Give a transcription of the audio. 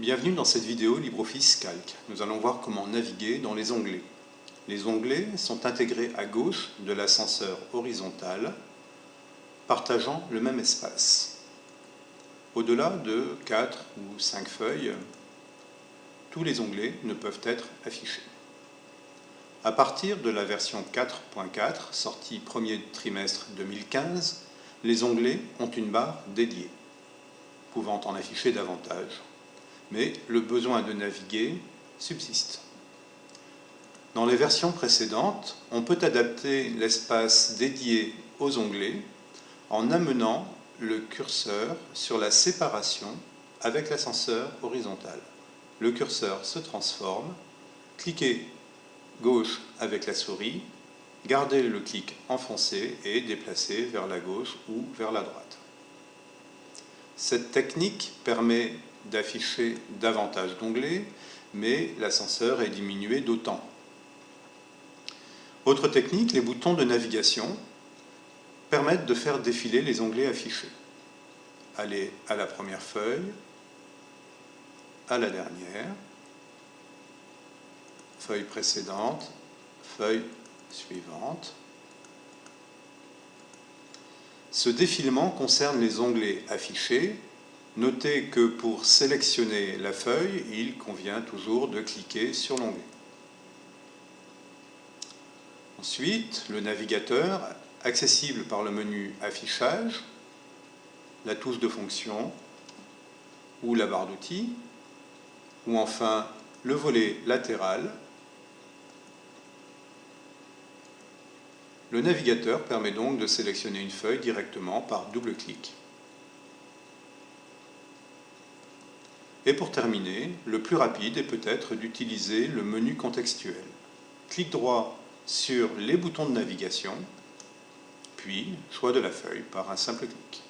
Bienvenue dans cette vidéo LibreOffice Calc. Nous allons voir comment naviguer dans les onglets. Les onglets sont intégrés à gauche de l'ascenseur horizontal, partageant le même espace. Au-delà de 4 ou 5 feuilles, tous les onglets ne peuvent être affichés. À partir de la version 4.4, sortie premier trimestre 2015, les onglets ont une barre dédiée, pouvant en afficher davantage mais le besoin de naviguer subsiste. Dans les versions précédentes, on peut adapter l'espace dédié aux onglets en amenant le curseur sur la séparation avec l'ascenseur horizontal. Le curseur se transforme, cliquez gauche avec la souris, gardez le clic enfoncé et déplacez vers la gauche ou vers la droite. Cette technique permet d'afficher davantage d'onglets, mais l'ascenseur est diminué d'autant. Autre technique, les boutons de navigation permettent de faire défiler les onglets affichés. Allez à la première feuille, à la dernière, feuille précédente, feuille suivante. Ce défilement concerne les onglets affichés Notez que pour sélectionner la feuille, il convient toujours de cliquer sur l'onglet. Ensuite, le navigateur, accessible par le menu Affichage, la touche de fonction ou la barre d'outils, ou enfin le volet latéral. Le navigateur permet donc de sélectionner une feuille directement par double clic. Et pour terminer, le plus rapide est peut-être d'utiliser le menu contextuel. Clic droit sur les boutons de navigation, puis choix de la feuille par un simple clic.